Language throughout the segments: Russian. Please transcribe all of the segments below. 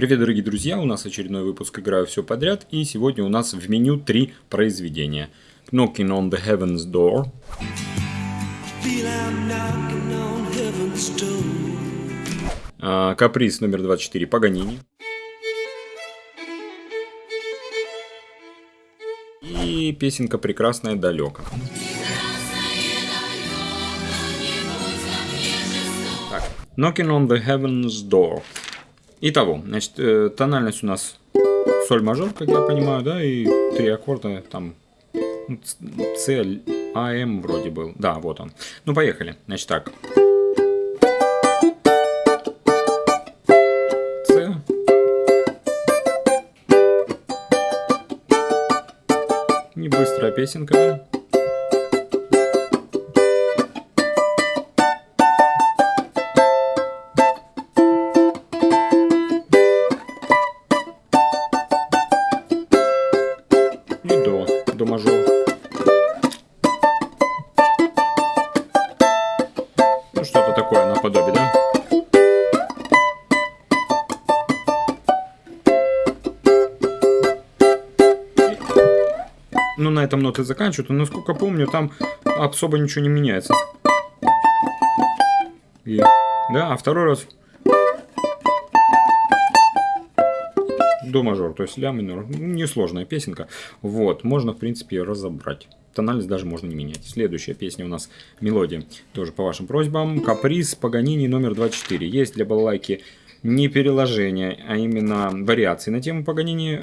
Привет, дорогие друзья! У нас очередной выпуск «Играю все подряд» и сегодня у нас в меню три произведения. Knocking on the Heaven's Door. А, Каприз номер 24 Паганини. И песенка «Прекрасная далеко». Knocking on the Heaven's Door. Итого, значит, э, тональность у нас соль мажор, как я понимаю, да, и три аккорда там С, А, М вроде был. Да, вот он. Ну, поехали. Значит, так. С. Не быстрая песенка, да? До мажор. Ну, что-то такое наподобие, да? Ну, на этом ноты заканчивают. Но, насколько помню, там особо ничего не меняется. И, да, а второй раз до мажор, то есть ля минор. Несложная песенка. Вот, можно, в принципе, ее разобрать. Тональность даже можно не менять. Следующая песня у нас мелодия, тоже по вашим просьбам. Каприз Паганини номер 24. Есть для балалайки не переложение, а именно вариации на тему Паганини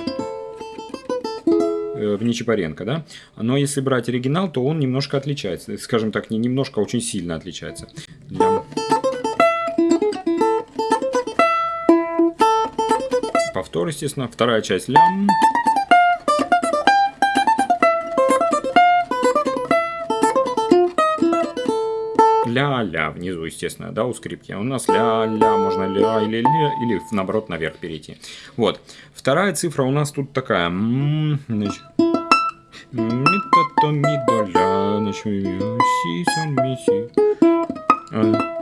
э, в Нечипаренко, да? Но если брать оригинал, то он немножко отличается. Скажем так, не немножко, а очень сильно отличается. Повтор, естественно. Вторая часть лям. Ля-ля внизу, естественно, да, у скрипки. У нас ля-ля, можно ля или ля, или наоборот наверх перейти. Вот. Вторая цифра у нас тут такая. Ми то ми до ля, значит, си соль ми си.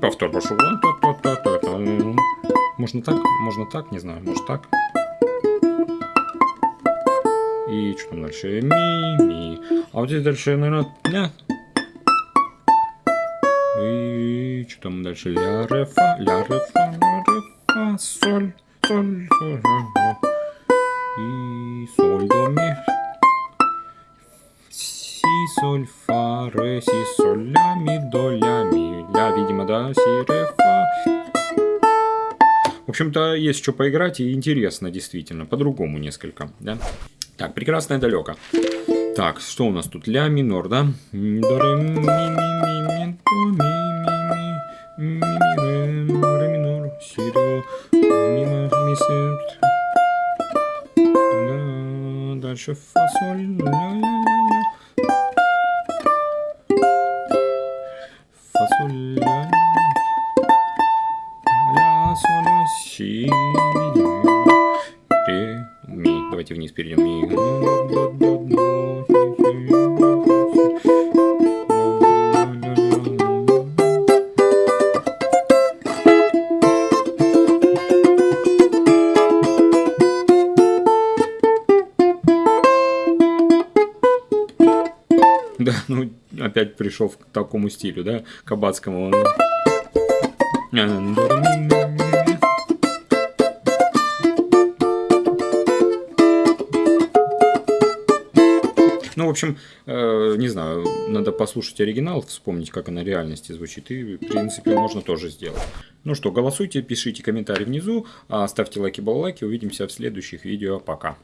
Повтор пошел. Можно так, можно так, не знаю, может так. И что там дальше? Ми, ми. А вот здесь дальше, наверное, ля. И что там дальше? Ля, ре, фа, ля, ре, фа, ля, ре, фа, соль, соль, соль, соль. И соль, до, ми. Соль, фа, ре, си, соль, ля, ми, до, ля, ми. Ля, видимо, да, си, ре, фа. В общем-то, есть что поиграть и интересно, действительно, по-другому несколько, да? Так, прекрасное далеко. Так, что у нас тут? Ля минор, да? До, ре, си, ре, ми. Давайте вниз перейдем. Ми. Да, ну опять пришел к такому стилю, да, кабацкому. Ну, в общем, э, не знаю, надо послушать оригинал, вспомнить, как она в реальности звучит, и, в принципе, можно тоже сделать. Ну что, голосуйте, пишите комментарии внизу, а ставьте лайки, баллайки, увидимся в следующих видео, пока.